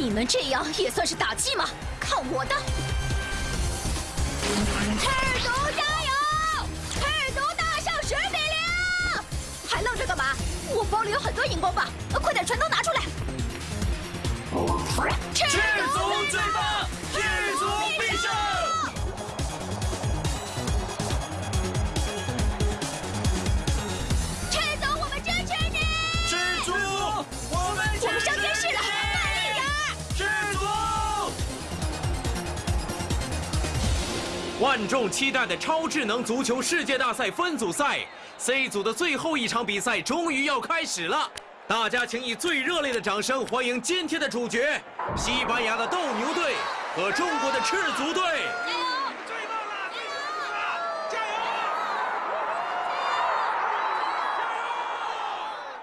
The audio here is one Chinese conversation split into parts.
你们这样也算是打击吗？看我的！赤足加油！赤足大胜十比零！还愣着干嘛？我包里有很多荧光棒，快点全都拿出来！赤赤足最棒，赤足必胜！万众期待的超智能足球世界大赛分组赛 C 组的最后一场比赛终于要开始了，大家请以最热烈的掌声欢迎今天的主角——西班牙的斗牛队和中国的赤足队。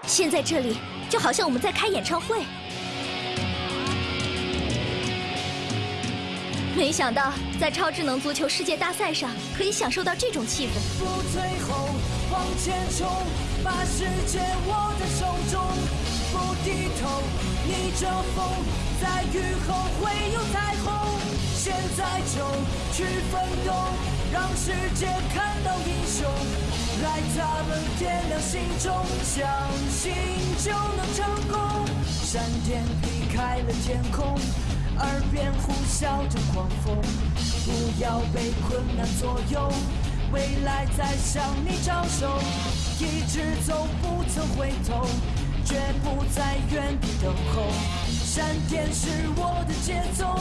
现在这里就好像我们在开演唱会。没想到在超智能足球世界大赛上可以享受到这种气氛。不退后，往前冲，把世界握在手中，不低头，逆着风，在雨后会有彩虹。现在就去奋斗，让世界看到英雄。来，咱们点亮心中，相信就能成功。闪电劈开了天空。耳边呼啸着狂风，不要被困难左右，未来在向你招手，一直走不曾回头，绝不在原地等候。闪电是我的节奏，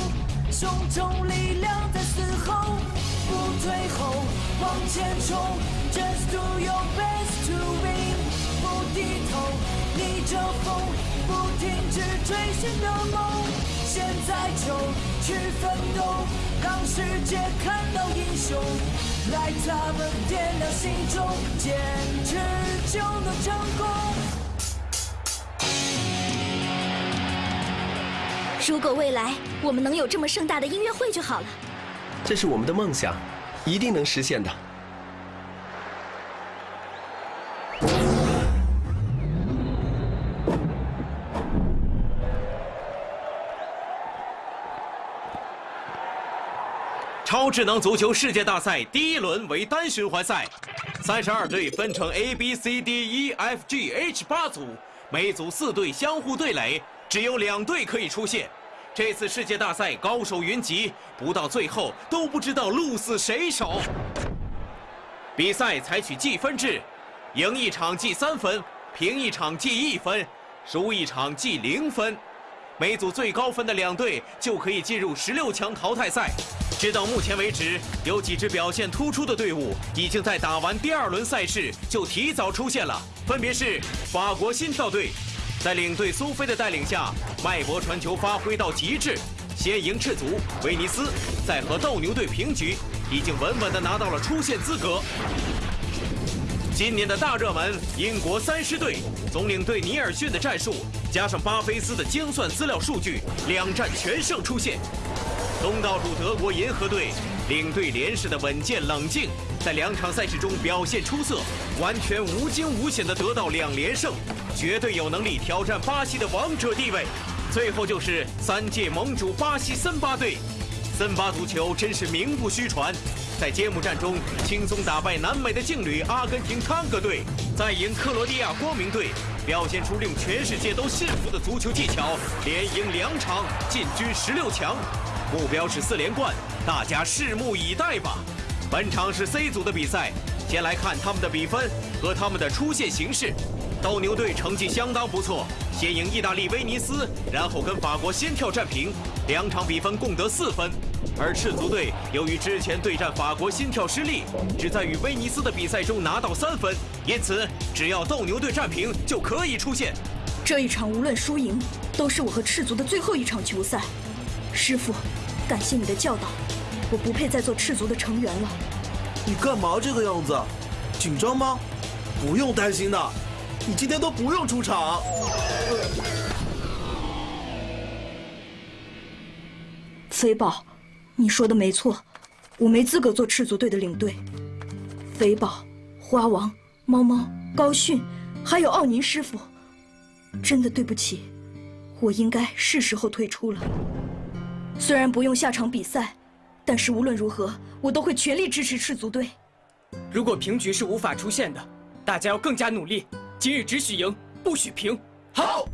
胸中力量在嘶吼，不退后，往前冲，Just do your best to win，不低头，逆着风，不停止追寻的梦。现在就去奋斗，让世界看到英雄。来，咱们点亮心中，坚持就能成功。如果未来我们能有这么盛大的音乐会就好了。这是我们的梦想，一定能实现的。超智能足球世界大赛第一轮为单循环赛，三十二队分成 A、B、C、D、E、F、G、H 八组，每组四队相互对垒，只有两队可以出线。这次世界大赛高手云集，不到最后都不知道鹿死谁手。比赛采取计分制，赢一场记三分，平一场记一分，输一场记零分。每组最高分的两队就可以进入十六强淘汰赛。直到目前为止，有几支表现突出的队伍已经在打完第二轮赛事就提早出现了，分别是法国心跳队，在领队苏菲的带领下，脉搏传球发挥到极致，先赢赤足威尼斯，再和斗牛队平局，已经稳稳地拿到了出线资格。今年的大热门英国三狮队，总领队尼尔逊的战术，加上巴菲斯的精算资料数据，两战全胜出线。东道主德国银河队，领队连氏的稳健冷静，在两场赛事中表现出色，完全无惊无险地得到两连胜，绝对有能力挑战巴西的王者地位。最后就是三届盟主巴西森巴队，森巴足球真是名不虚传。在揭幕战中轻松打败南美的劲旅阿根廷探戈队，再赢克罗地亚光明队，表现出令全世界都信服的足球技巧，连赢两场进军十六强，目标是四连冠，大家拭目以待吧。本场是 C 组的比赛，先来看他们的比分和他们的出线形势。斗牛队成绩相当不错，先赢意大利威尼斯，然后跟法国先跳战平，两场比分共得四分。而赤足队由于之前对战法国心跳失利，只在与威尼斯的比赛中拿到三分，因此只要斗牛队战平就可以出线。这一场无论输赢，都是我和赤足的最后一场球赛。师傅，感谢你的教导，我不配再做赤足的成员了。你干嘛这个样子？紧张吗？不用担心的，你今天都不用出场。飞豹，你说的没错，我没资格做赤足队的领队。肥宝、花王、猫猫、高迅，还有奥尼师傅，真的对不起，我应该是时候退出了。虽然不用下场比赛，但是无论如何，我都会全力支持赤足队。如果平局是无法出现的，大家要更加努力。今日只许赢，不许平。好，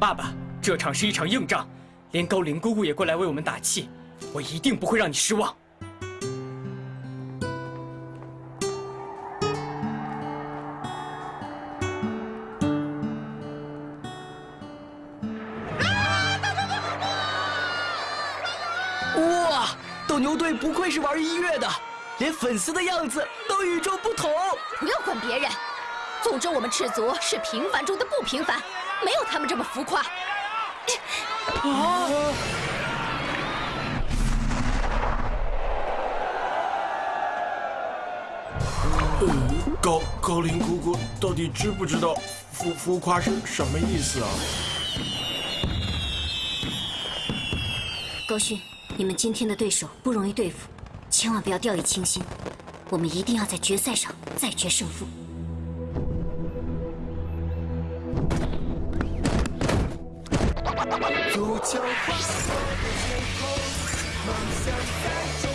爸爸，这场是一场硬仗，连高林姑姑也过来为我们打气，我一定不会让你失望。哇，斗牛队不愧是玩音乐的，连粉丝的样子都与众不同。不要管别人，总之我们赤足是平凡中的不平凡，没有他们这么浮夸。高高林姑姑到底知不知道浮浮夸是什么意思啊？高勋，你们今天的对手不容易对付，千万不要掉以轻心。我们一定要在决赛上再决胜负。梦想在中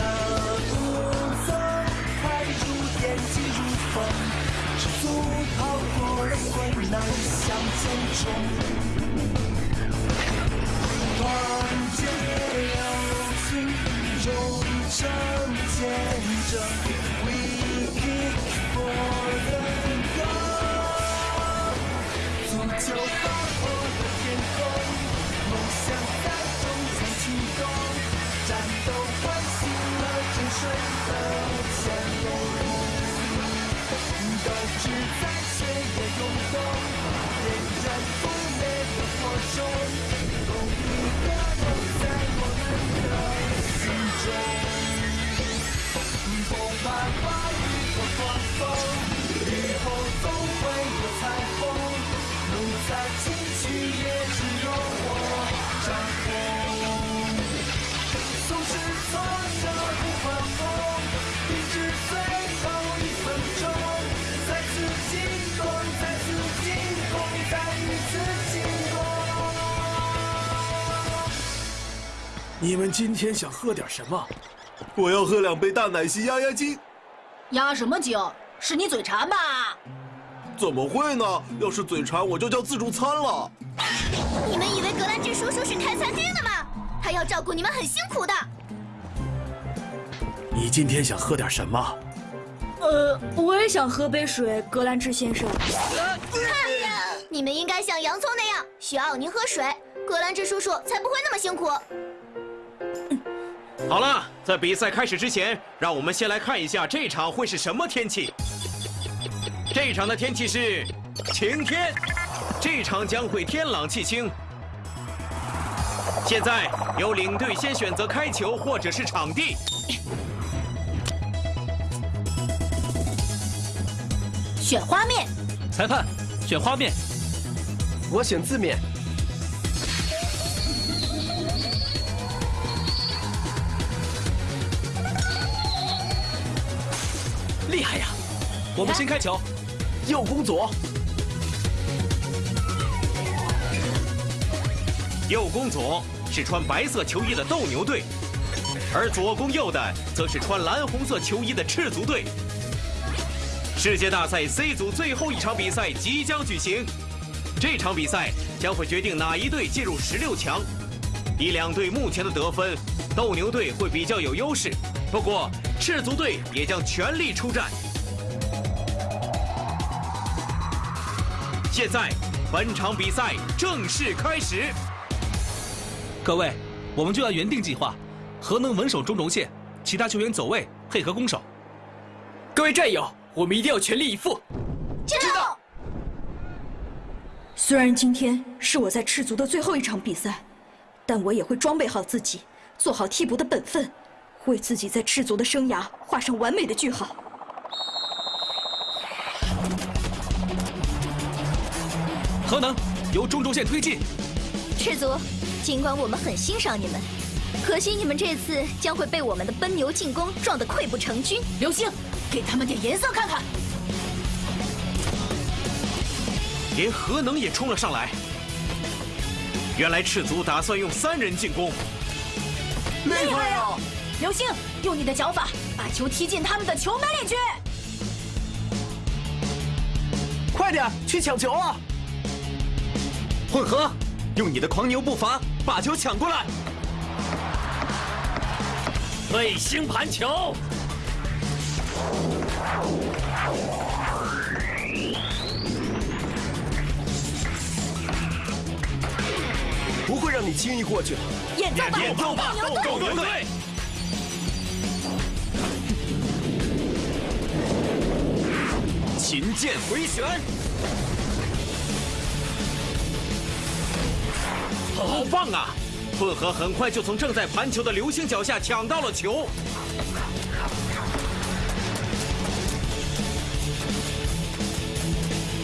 大步走，快如电，急如风，赤足跑过了困难，向前冲。狂风，雨后都会有彩虹，路再崎岖也只有我掌控。总是坐着不放疯，一直最后一分钟，再次进攻，再次进攻，再一次进攻。你们今天想喝点什么？我要喝两杯大奶昔压压惊。压什么惊？是你嘴馋吧？怎么会呢？要是嘴馋，我就叫自助餐了。你们以为格兰治叔叔是开餐厅的吗？他要照顾你们很辛苦的。你今天想喝点什么？呃，我也想喝杯水，格兰治先生。你们应该像洋葱那样需要您喝水，格兰治叔叔才不会那么辛苦。好了，在比赛开始之前，让我们先来看一下这场会是什么天气。这场的天气是晴天，这场将会天朗气清。现在由领队先选择开球或者是场地。选花面，裁判，选花面。我选字面。我们先开球。右攻左，右攻左是穿白色球衣的斗牛队，而左攻右的则是穿蓝红色球衣的赤足队。世界大赛 C 组最后一场比赛即将举行，这场比赛将会决定哪一队进入十六强。以两队目前的得分，斗牛队会比较有优势。不过，赤足队也将全力出战。现在，本场比赛正式开始。各位，我们就按原定计划，核能稳守中轴线，其他球员走位配合攻守。各位战友，我们一定要全力以赴。知道。虽然今天是我在赤足的最后一场比赛，但我也会装备好自己，做好替补的本分，为自己在赤足的生涯画上完美的句号。核能由中轴线推进。赤足，尽管我们很欣赏你们，可惜你们这次将会被我们的奔牛进攻撞得溃不成军。流星，给他们点颜色看看。连核能也冲了上来。原来赤足打算用三人进攻，厉害啊！流星，用你的脚法把球踢进他们的球门里去。快点去抢球啊！混合，用你的狂牛步伐把球抢过来。卫星盘球，不会让你轻易过去的。演奏吧，演奏吧，斗牛队！斗！琴键回旋，好棒啊！混合很快就从正在盘球的流星脚下抢到了球。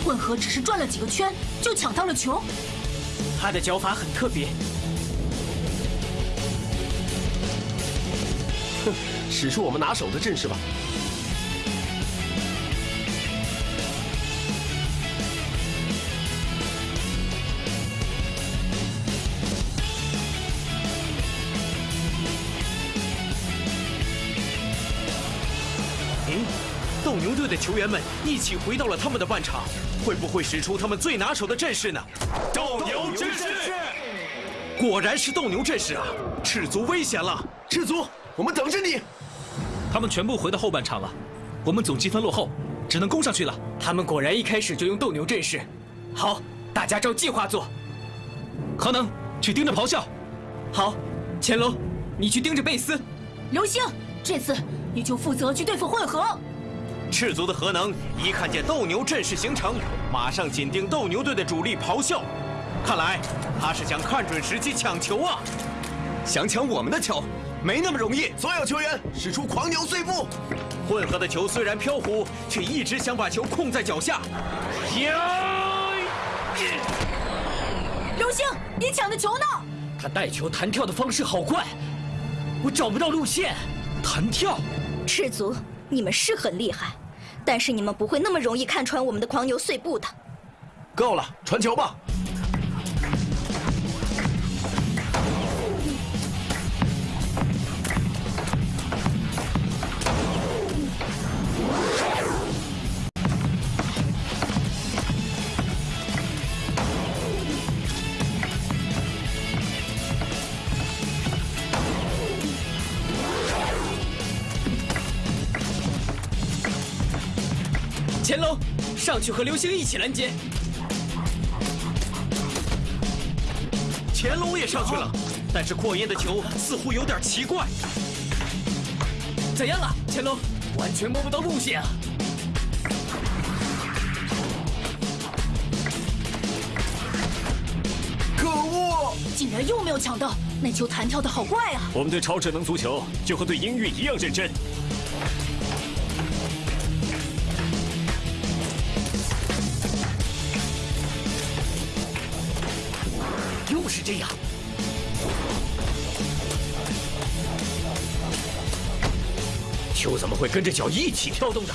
混合只是转了几个圈就抢到了球，他的脚法很特别。哼使出我们拿手的阵势吧。队的球员们一起回到了他们的半场，会不会使出他们最拿手的阵势呢？斗牛阵势，果然是斗牛阵势啊！赤足危险了，赤足，我们等着你。他们全部回到后半场了，我们总积分落后，只能攻上去了。他们果然一开始就用斗牛阵势。好，大家照计划做。核能去盯着咆哮。好，乾隆，你去盯着贝斯。流星，这次你就负责去对付混合。赤足的核能一看见斗牛阵势形成，马上紧盯斗牛队的主力咆哮。看来他是想看准时机抢球啊！想抢我们的球，没那么容易。所有球员使出狂牛碎步。混合的球虽然飘忽，却一直想把球控在脚下。流星，你抢的球呢？他带球弹跳的方式好怪，我找不到路线。弹跳，赤足，你们是很厉害，但是你们不会那么容易看穿我们的狂牛碎步的。够了，传球吧。乾隆，上去和流星一起拦截。乾隆也上去了，但是扩音的球似乎有点奇怪。怎样了，乾隆？完全摸不到路线啊！可恶！竟然又没有抢到，那球弹跳的好怪啊！我们对超智能足球就和对音乐一样认真。又是这样，球怎么会跟着脚一起跳动的？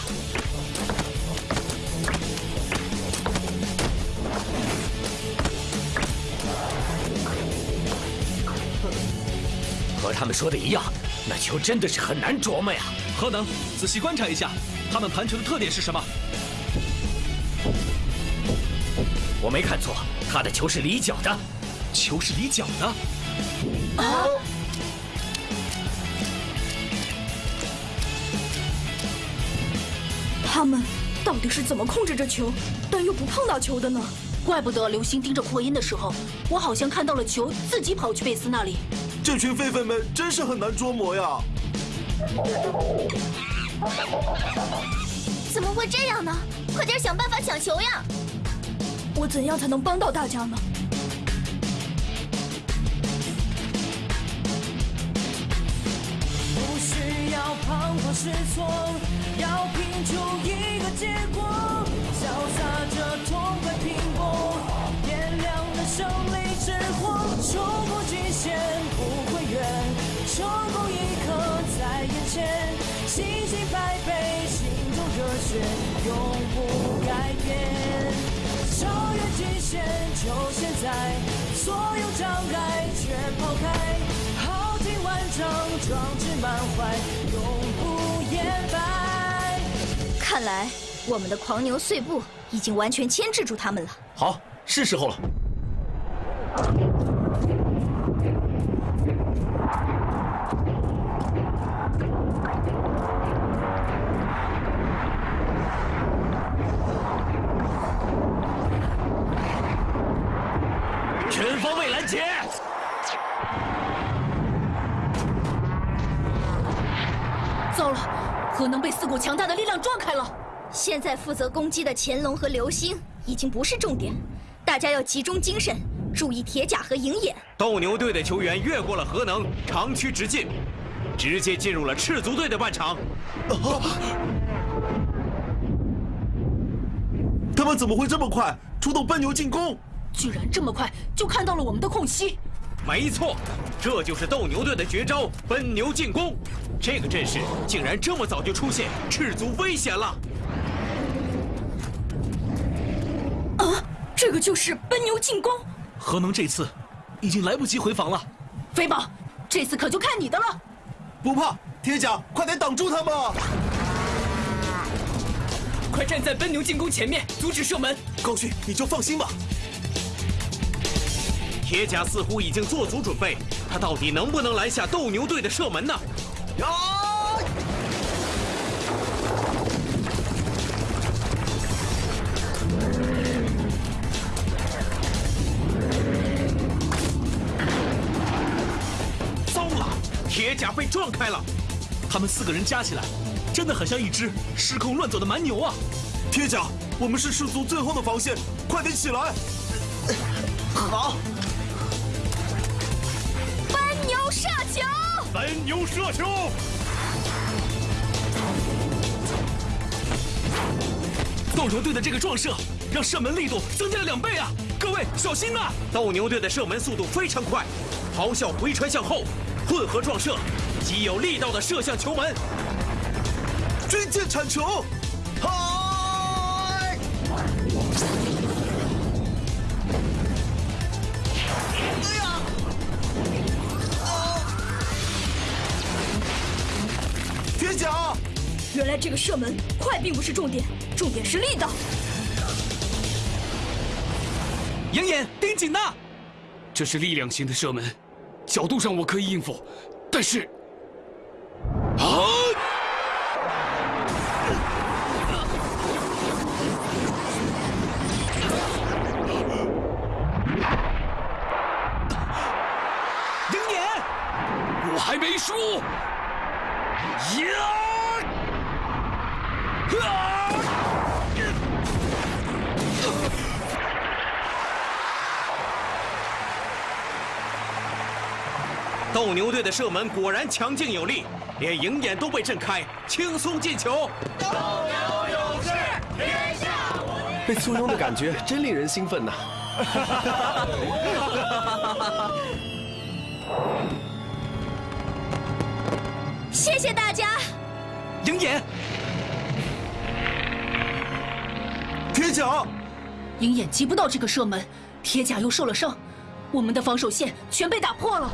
和他们说的一样，那球真的是很难琢磨呀。何能，仔细观察一下，他们盘球的特点是什么？我没看错，他的球是离脚的。球是离脚的。啊！他们到底是怎么控制着球，但又不碰到球的呢？怪不得流星盯着扩音的时候，我好像看到了球自己跑去贝斯那里。这群狒狒们真是很难捉摸呀！怎么会这样呢？快点想办法抢球呀！我怎样才能帮到大家呢？是错，要拼出一个结果，潇洒着痛快拼搏，点亮了胜利之火，冲破极限不会远，成功一刻在眼前，信心百倍，心中热血永不改变，超越极限就现在，所有障碍全抛开，豪情万丈壮志满怀，看来我们的狂牛碎步已经完全牵制住他们了。好，是时候了。全方位拦截！糟了，核能被四股强大的力量撞开了。现在负责攻击的乾隆和流星已经不是重点，大家要集中精神，注意铁甲和鹰眼。斗牛队的球员越过了核能，长驱直进，直接进入了赤足队的半场。啊他们怎么会这么快出动奔牛进攻？居然这么快就看到了我们的空隙。没错，这就是斗牛队的绝招——奔牛进攻。这个阵势竟然这么早就出现，赤足危险了！啊，这个就是奔牛进攻。何能这次已经来不及回防了。飞宝，这次可就看你的了。不怕，铁甲，快点挡住他们！快站在奔牛进攻前面，阻止射门。高迅，你就放心吧。铁甲似乎已经做足准备，他到底能不能拦下斗牛队的射门呢？呀！糟了，铁甲被撞开了。他们四个人加起来，真的很像一只失控乱走的蛮牛啊！铁甲，我们是氏族最后的防线，快点起来！好。球！奔牛射球！斗牛队的这个撞射，让射门力度增加了两倍啊！各位小心呐！斗牛队的射门速度非常快，咆哮回传向后，混合撞射，极有力道的射向球门。军舰铲球，铁甲，原来这个射门快并不是重点，重点是力道。鹰眼盯紧呐！这是力量型的射门，角度上我可以应付，但是，啊！斗牛队的射门果然强劲有力，连鹰眼都被震开，轻松进球。斗牛勇士，天下无敌！被簇拥的感觉真令人兴奋呐！谢谢大家。鹰眼，铁甲，鹰眼击不到这个射门，铁甲又受了伤，我们的防守线全被打破了。